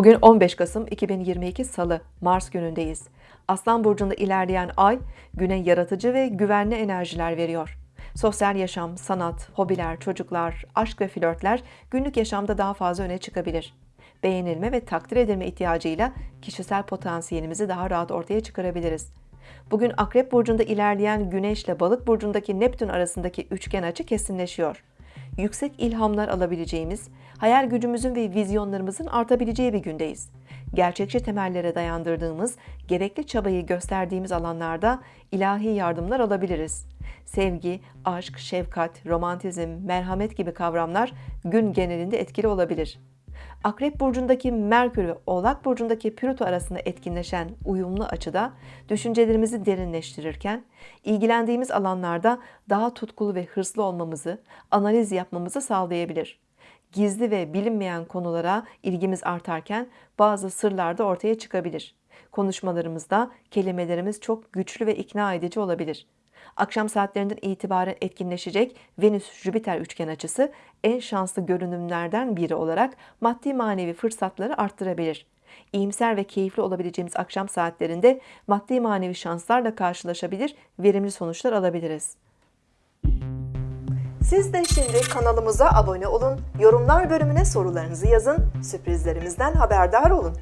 Bugün 15 Kasım 2022 Salı, Mars günündeyiz. Aslan burcunda ilerleyen ay güne yaratıcı ve güvenli enerjiler veriyor. Sosyal yaşam, sanat, hobiler, çocuklar, aşk ve flörtler günlük yaşamda daha fazla öne çıkabilir. Beğenilme ve takdir edilme ihtiyacıyla kişisel potansiyelimizi daha rahat ortaya çıkarabiliriz. Bugün Akrep burcunda ilerleyen Güneş ile Balık burcundaki Neptün arasındaki üçgen açı kesinleşiyor yüksek ilhamlar alabileceğimiz, hayal gücümüzün ve vizyonlarımızın artabileceği bir gündeyiz. Gerçekçi temellere dayandırdığımız, gerekli çabayı gösterdiğimiz alanlarda ilahi yardımlar alabiliriz. Sevgi, aşk, şefkat, romantizm, merhamet gibi kavramlar gün genelinde etkili olabilir. Akrep burcundaki Merkür ve Oğlak burcundaki Plüto arasında etkinleşen uyumlu açıda düşüncelerimizi derinleştirirken ilgilendiğimiz alanlarda daha tutkulu ve hırslı olmamızı, analiz yapmamızı sağlayabilir. Gizli ve bilinmeyen konulara ilgimiz artarken bazı sırlar da ortaya çıkabilir. Konuşmalarımızda kelimelerimiz çok güçlü ve ikna edici olabilir. Akşam saatlerinden itibaren etkinleşecek Venüs-Jüpiter üçgen açısı en şanslı görünümlerden biri olarak maddi manevi fırsatları arttırabilir. İyimser ve keyifli olabileceğimiz akşam saatlerinde maddi manevi şanslarla karşılaşabilir, verimli sonuçlar alabiliriz. Siz de şimdi kanalımıza abone olun, yorumlar bölümüne sorularınızı yazın, sürprizlerimizden haberdar olun.